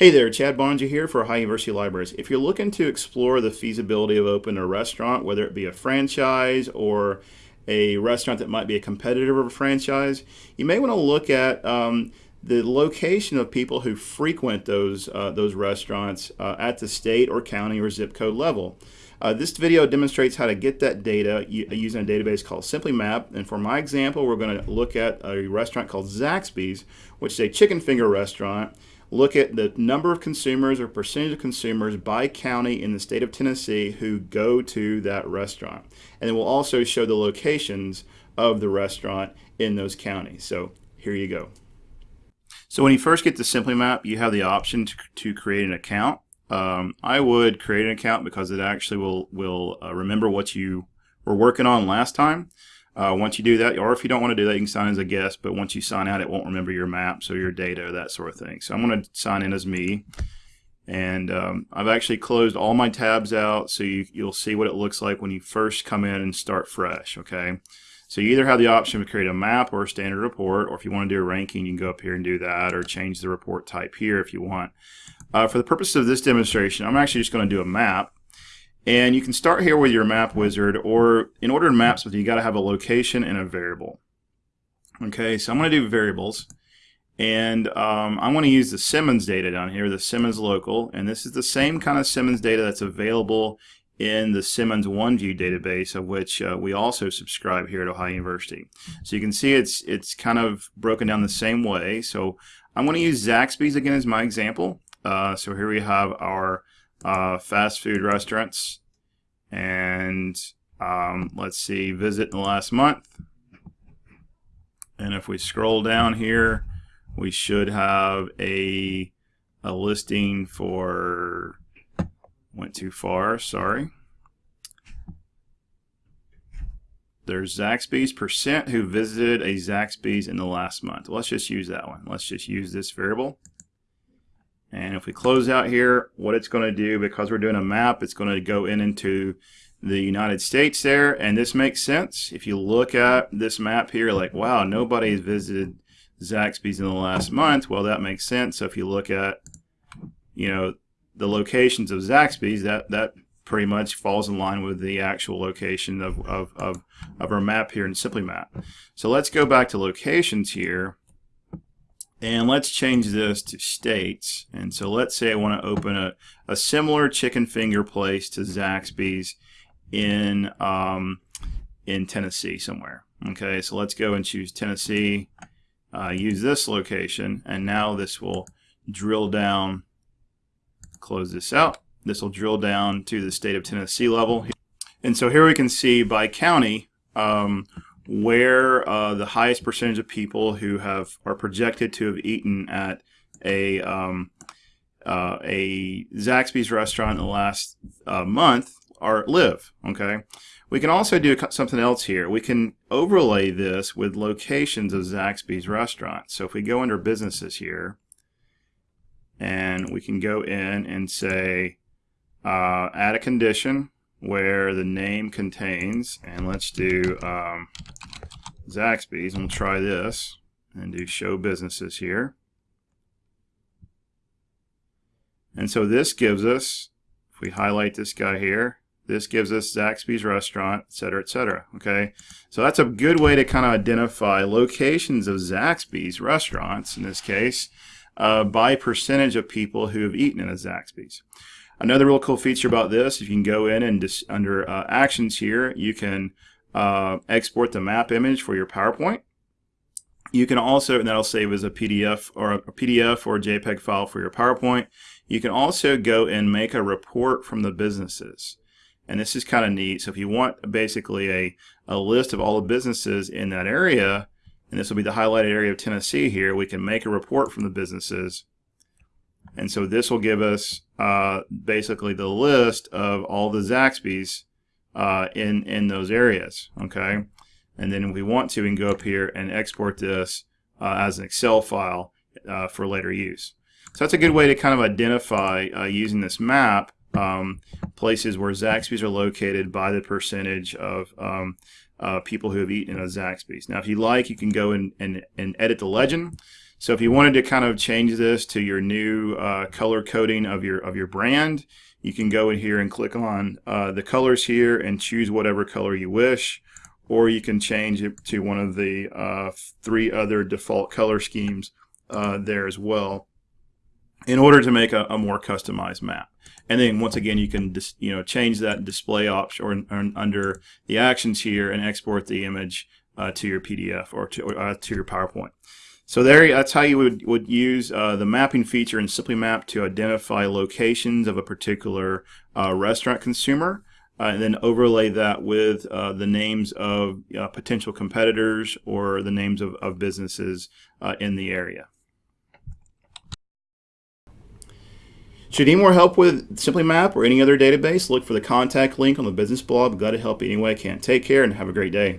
Hey there, Chad Boeninger here for Ohio University Libraries. If you're looking to explore the feasibility of opening a restaurant, whether it be a franchise or a restaurant that might be a competitor of a franchise, you may want to look at um, the location of people who frequent those, uh, those restaurants uh, at the state or county or zip code level. Uh, this video demonstrates how to get that data using a database called SimplyMap. And for my example, we're going to look at a restaurant called Zaxby's, which is a chicken finger restaurant look at the number of consumers or percentage of consumers by county in the state of Tennessee who go to that restaurant. And then we'll also show the locations of the restaurant in those counties. So here you go. So when you first get to SimplyMap, you have the option to, to create an account. Um, I would create an account because it actually will, will uh, remember what you were working on last time. Uh, once you do that, or if you don't want to do that, you can sign as a guest, but once you sign out, it won't remember your maps or your data, or that sort of thing. So I'm going to sign in as me. And um, I've actually closed all my tabs out, so you, you'll see what it looks like when you first come in and start fresh, okay? So you either have the option to create a map or a standard report, or if you want to do a ranking, you can go up here and do that, or change the report type here if you want. Uh, for the purpose of this demonstration, I'm actually just going to do a map. And you can start here with your map wizard, or in order to map something, you got to have a location and a variable. Okay, so I'm going to do variables. And um, I want to use the Simmons data down here, the Simmons local. And this is the same kind of Simmons data that's available in the Simmons OneView database, of which uh, we also subscribe here at Ohio University. So you can see it's it's kind of broken down the same way. So I'm going to use Zaxby's again as my example. Uh, so here we have our uh, fast food restaurants. And um, let's see, visit in the last month. And if we scroll down here, we should have a, a listing for, went too far, sorry. There's Zaxby's percent who visited a Zaxby's in the last month. Let's just use that one. Let's just use this variable. And if we close out here, what it's going to do, because we're doing a map, it's going to go in into the United States there. And this makes sense. If you look at this map here, like, wow, nobody's visited Zaxby's in the last month. Well, that makes sense. So if you look at, you know, the locations of Zaxby's, that, that pretty much falls in line with the actual location of, of, of, of our map here in SimplyMap. So let's go back to locations here. And let's change this to states. And so let's say I want to open a, a similar chicken finger place to Zaxby's in, um, in Tennessee somewhere. Okay, so let's go and choose Tennessee, uh, use this location, and now this will drill down, close this out. This will drill down to the state of Tennessee level. And so here we can see by county um, where uh, the highest percentage of people who have are projected to have eaten at a um, uh, a Zaxby's restaurant in the last uh, month are live. Okay, we can also do something else here. We can overlay this with locations of Zaxby's restaurants. So if we go under businesses here, and we can go in and say uh, add a condition where the name contains, and let's do um, Zaxby's, and we'll try this, and do show businesses here. And so this gives us, if we highlight this guy here, this gives us Zaxby's restaurant, et cetera, et cetera. Okay, so that's a good way to kind of identify locations of Zaxby's restaurants, in this case, uh, by percentage of people who have eaten at a Zaxby's. Another real cool feature about this, if you can go in and just under uh, actions here, you can uh, export the map image for your PowerPoint. You can also, and that'll save as a PDF or a PDF or JPEG file for your PowerPoint. You can also go and make a report from the businesses. And this is kind of neat. So if you want basically a, a list of all the businesses in that area, and this will be the highlighted area of Tennessee here, we can make a report from the businesses and so this will give us uh, basically the list of all the Zaxby's uh, in, in those areas, okay? And then if we want to, we can go up here and export this uh, as an Excel file uh, for later use. So that's a good way to kind of identify uh, using this map um, places where Zaxby's are located by the percentage of um, uh, people who have eaten at Zaxby's. Now, if you like, you can go in and, and edit the legend. So if you wanted to kind of change this to your new uh, color coding of your of your brand, you can go in here and click on uh, the colors here and choose whatever color you wish, or you can change it to one of the uh, three other default color schemes uh, there as well in order to make a, a, more customized map. And then once again, you can dis, you know change that display option or, or, under the actions here and export the image uh, to your PDF or to, uh, to your PowerPoint. So there, that's how you would, would use uh, the mapping feature in SimplyMap to identify locations of a particular uh, restaurant consumer, uh, and then overlay that with uh, the names of uh, potential competitors or the names of, of businesses uh, in the area. Should you need more help with SimplyMap or any other database, look for the contact link on the business blog. Glad to help you any way I can. Take care and have a great day.